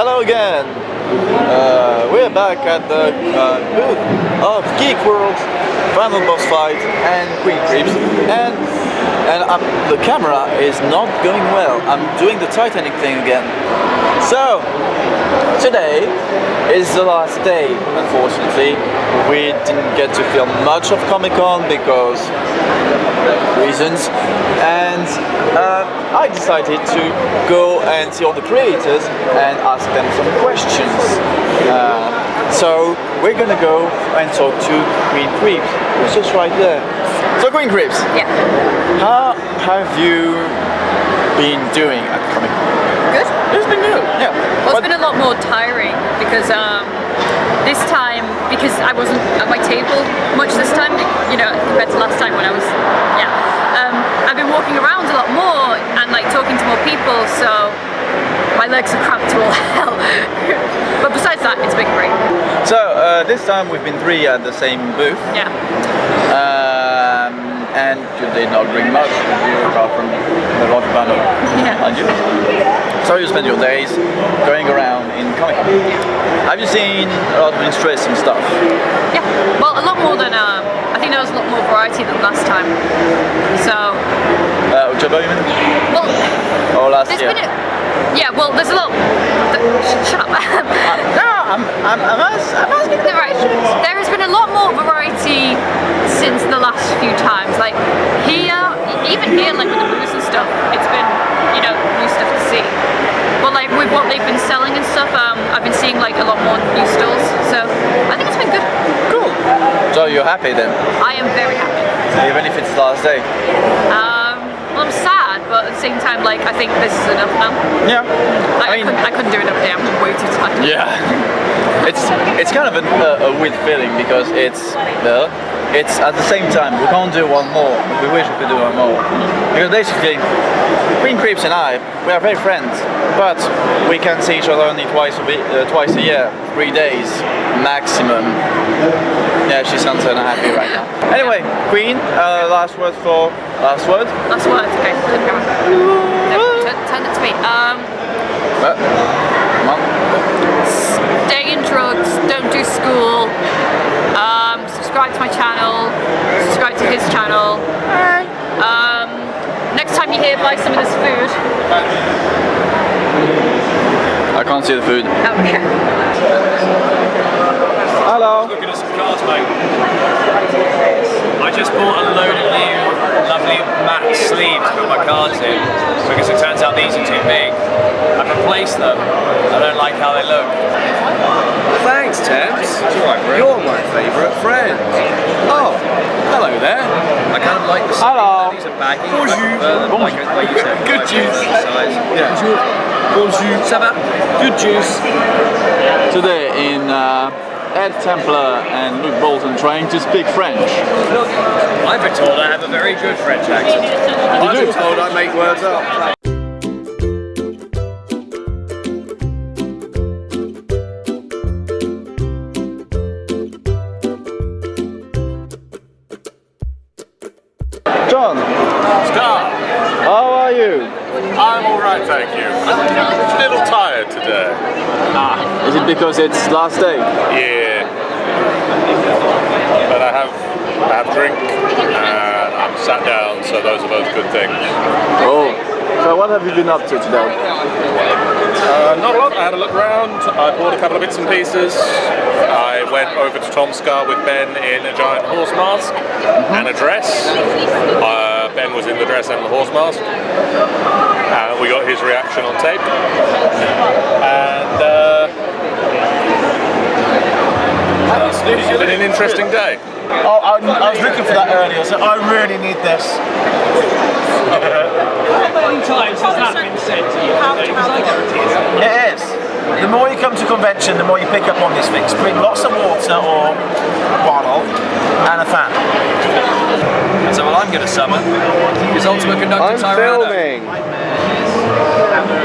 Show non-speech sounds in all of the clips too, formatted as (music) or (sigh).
Hello again. Uh, we're back at the uh, booth of Geek World, Final Boss Fight, and Queen Creeps, and and um, the camera is not going well. I'm doing the Titanic thing again. So today is the last day. Unfortunately, we didn't get to film much of Comic Con because reasons, and uh, I decided to go and see all the creators and ask them some questions. Uh, so we're gonna go and talk to Queen Creeps, who's just right there. So Queen Creeps, Yeah. how have you been doing at Comic Con? Good. It's been good, yeah. Well, it's been a lot more tiring because um, this time, because I wasn't at my table much this time, you know, compared to last time when I was, yeah. Um, I've been walking around a lot more and like talking to more people, so my legs are cramped to all hell. but besides that, it's been great. So uh, this time we've been three at the same booth. Yeah. Um, and you did not bring much apart from the water bottle Yeah. behind you. So you spend your days going around in Comic Con. Have you seen a lot of interesting stuff? Yeah. Well, a lot more than, um, I think there was a lot more variety than last time. So, Uh, Ojabo, you mean? well, Or last year? a, yeah, well, there's a lot, sh- shut up. (laughs) no, I'm, I'm, I'm, ask- I'm asking the Right. questions. There has been a lot more variety since the last few times. Like here, even here, like with the booths and stuff, it's been, you know, new stuff to see. But like with what they've been selling and stuff, um, I've been seeing like a lot more new stalls. So I think it's been good. Cool. So you're happy then, I am very happy. even if it's the last day? Um, well, I'm sad, but at the same time, like I think this is enough now. Yeah. Like, I, I couldn't, I couldn't do another day. I'm way too tired. Yeah. (laughs) It's it's kind of a, a, a weird feeling because it's uh, it's at the same time we can't do one more. We wish we could do one more because basically Queen Creeps and I we are very friends, but we can see each other only twice a week, uh, twice a year, three days maximum. Yeah, she sounds unhappy right now. Anyway, Queen, uh, last word for last word. Last word. Okay. put camera. No, turn, turn it to me. Um. Uh, come on. Stay in drugs, don't do school, um, subscribe to my channel, subscribe to his channel. Um, next time you hear, buy some of this food. I can't see the food. Okay. Hello. Looking at some cars, mate. I just bought a load of new, lovely matte sleeves to put my cards in because it turns out these are too big. I've replaced them. I don't like how they look. Thanks, Thames. You're my favourite friend. Oh, hello there. I kind of like the sleeve. Hello. These are baggy. Bonjour. I prefer them like, like you said. Good like juice. Size. Yeah. Bonjour. Ça va? Good juice. Today in uh, Ed Templar and Luke Bolton trying to speak French. I've been told I have a very good French accent. I've been told I make words up. I'm alright, thank you. I'm a little tired today. Ah. Is it because it's last day? Yeah. But I have I have drink and I'm sat down, so those are both good things. Oh. So what have you been up to today? Uh, not a lot. I had a look around. I bought a couple of bits and pieces. I went over to Tom Scar with Ben in a giant horse mask and a dress. Ben was in the dress and the horse mask. Uh, we got his reaction on tape. And uh, it's been an interesting day. Oh, I, I was looking for that earlier, so I really need this. How many times has that been said to you? Because I guarantee it's It is. The more you come to convention, the more you pick up on these things. Bring lots of water or a bottle and a fan. So what I'm going to summon is Ultimate Conductor Tyranno.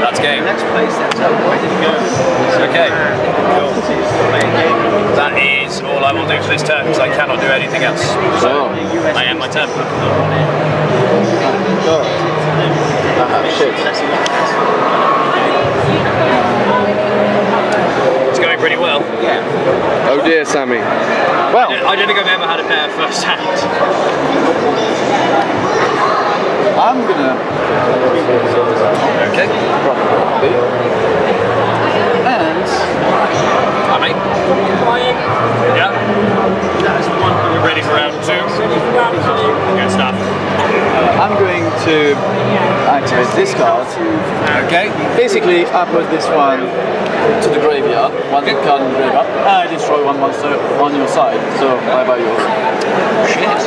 That's game. Okay. That is all I will do for this turn because I cannot do anything else. So I end my turn. Ah, shit. Yeah. Oh dear, Sammy. Well, I don't think I've ever had a pair first hand. I'm gonna. Okay. Probably. And Hi, mate. Yeah. That's the one. We're ready for round two. Good stuff. I'm going to activate this card. Okay. Basically, I put this one to the graveyard, one card in the graveyard, and I destroy one monster on your side. So bye bye yours. Shit.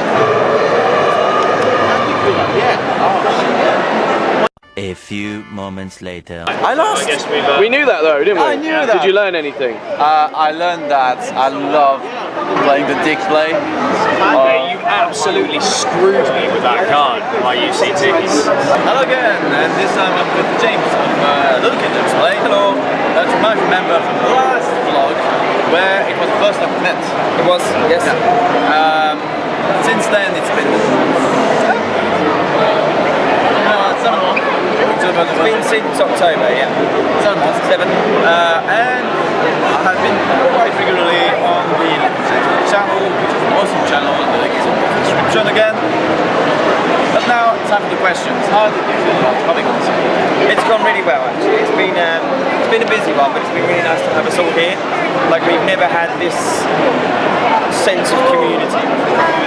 A few moments later. I lost. I guess we've. Uh, we knew that though, didn't we? I knew that. Did you learn anything? Uh, I learned that I love playing the dick play. Yeah, you absolutely screwed me with that card, my UCTs. Hello again, and this time I'm with James of uh, Little Kitchens Play. Hello. That you might remember from the last vlog where it was the first time we met. It was, yes. Um, since then it's been uh. It's been since October, yeah. seven months. Seven. Uh, and I have been quite regularly on the channel, which is an awesome channel, the link is in the description again. But now, time for the questions. How did you feel about Comic Con? It's gone really well actually. It's been um, it's been a busy one, but it's been really nice to have us all here. Like we've never had this sense of community.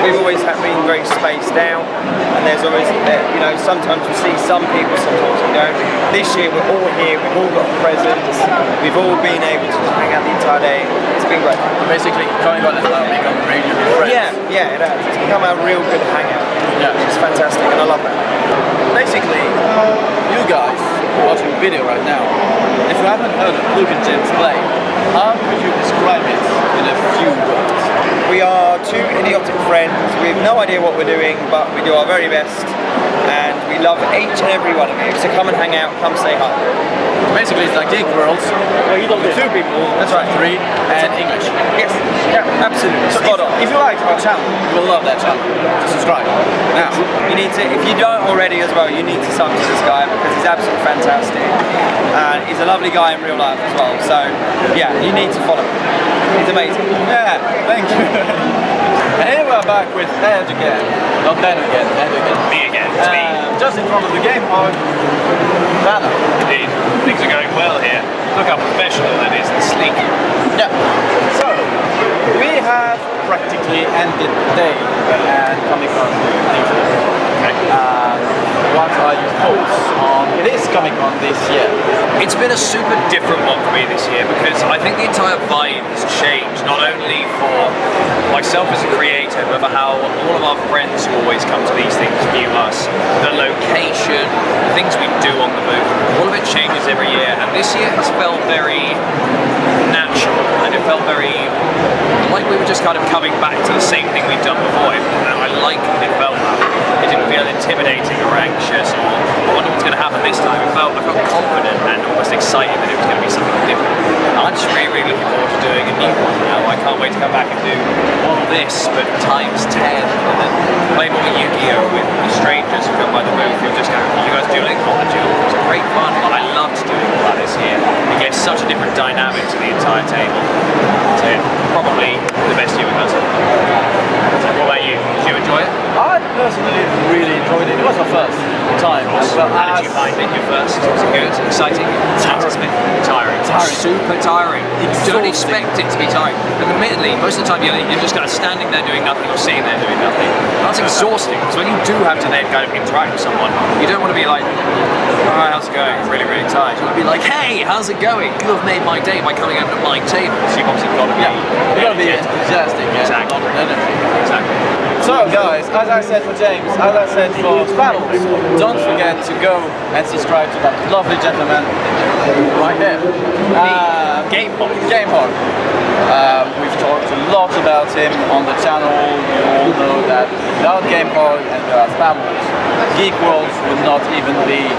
We've always had been very spaced out, and there's always you know sometimes we see some people, sometimes we don't. This year we're all here. We've all got presents. We've all been able to just hang out the entire day. It's been great. Basically, Comic Con has now become really good friends. Yeah, yeah, it has. It's become a real good hangout. Yeah. It's fantastic, and I love that. Basically, you guys video right now, if you haven't heard of Luke and Jim's play, how could you describe it in a few words? We are two idiotic friends. We have no idea what we're doing, but we do our very best. And we love each and every one of you. So come and hang out, come say hi. Basically, it's like Geek Worlds. Well, you don't two people. That's right. Three and English. Yes, yeah, absolutely. So Spot if, on. if you like our channel, you will love that channel. Just subscribe. Now, You need to, if you don't already as well, you need to sub to this guy because he's absolutely fantastic. And he's a lovely guy in real life as well. So, yeah, you need to follow him. He's amazing. yeah, thank you. and (laughs) here we're back with Ed again. Not Ben again, Ed again. Me again. It's me. Uh, just in front of the game park. Banner. Indeed. Things are going well here. Look how professional that is and sleek. Yeah. So, we have practically ended the day and Comic Con. Uh, what are your thoughts on this Comic Con this year? It's been a super different one for me this year because I think the entire vibe has changed, not only for myself as a creator, but for how all of our friends who always come to these things view us, the location, the things we do on the move, all of it changes every year, and this year has felt very natural, and it felt very like we were just kind of coming back to the same thing we'd done before, I like that it felt that. It didn't feel intimidating or anxious or I wonder what's going to happen this time. It felt, I felt confident and almost excited that it was going to be something different. I'm just really, really looking forward to doing a new one now. I can't wait to come back and do all this, but times 10, and then play more Yu-Gi-Oh! with the strangers who come by the booth. You'll just go, you guys doing it? Oh, I do. It was great fun. I loved doing all that this year. It gave such a different dynamic to the entire table. So, probably the best year we've done so far. What about you? Did you enjoy it? I personally really enjoyed it. It was my first time. as well How did you as- find it? Your first? Was it good? Exciting? Tiring. Tiring. Tiring. Super tiring. You don't expect it to be tight. But admittedly, most of the time you're, you're just kind of standing there doing nothing or sitting there doing nothing. That's exhausting. So when you do have to then kind of interact with someone, you don't want to be like, alright, how's it going? I'm really, really tired. You want to be like, hey, how's it going? You have made my day by coming over to my table. So you've obviously got to be. Yeah, you gotta be enthusiastic and Exactly. Exactly. So guys, as I said for James, as I said for Spaddles, don't forget to go and subscribe to that lovely gentleman right there. Um, Game Boy. Game Hog. Um, we've talked a lot about him on the channel. You all know that without Game Hog and without Spaddles, Geek World would not even be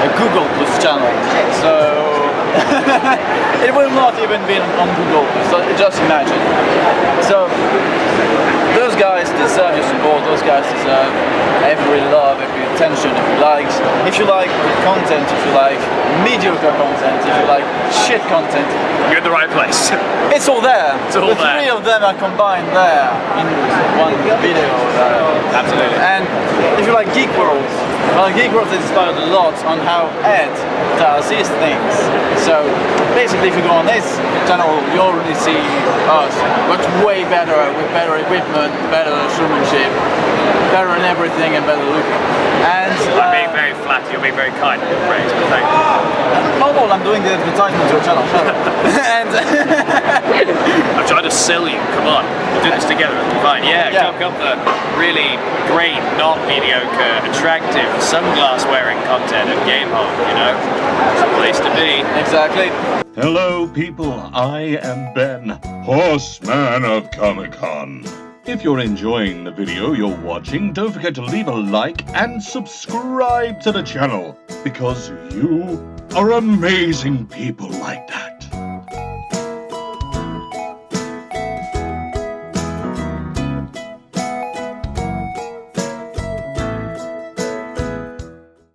a Google Plus channel. So (laughs) it will not even be on Google. So just imagine. So those guys deserve your support. Those guys deserve every love, every attention. If you like, if you like content, if you like mediocre content, if you like shit content, You're in the right place. (laughs) it's all there. It's all the there. three of them are combined there in one video. Absolutely. and if you like Geek World, well, World is inspired a lot on how Ed does his things. So basically, if you go on this channel, you already see us, but way better, with better equipment, better showmanship, better in everything, and better looking. And I'm being uh, very flat, you're being very kind but thank you. No, no, I'm doing the advertisement to your (laughs) channel. and (laughs) I'm trying to sell you, come on. We'll do this together, it'll be fine. Yeah, Yeah. come, come for really great, not mediocre, attractive, sunglass wearing content at Gamehole, you know? It's a place to be. exactly. Hello, people. I am Ben, Horseman of Comic Con. If you're enjoying the video you're watching, don't forget to leave a like and subscribe to the channel because you are amazing people like that.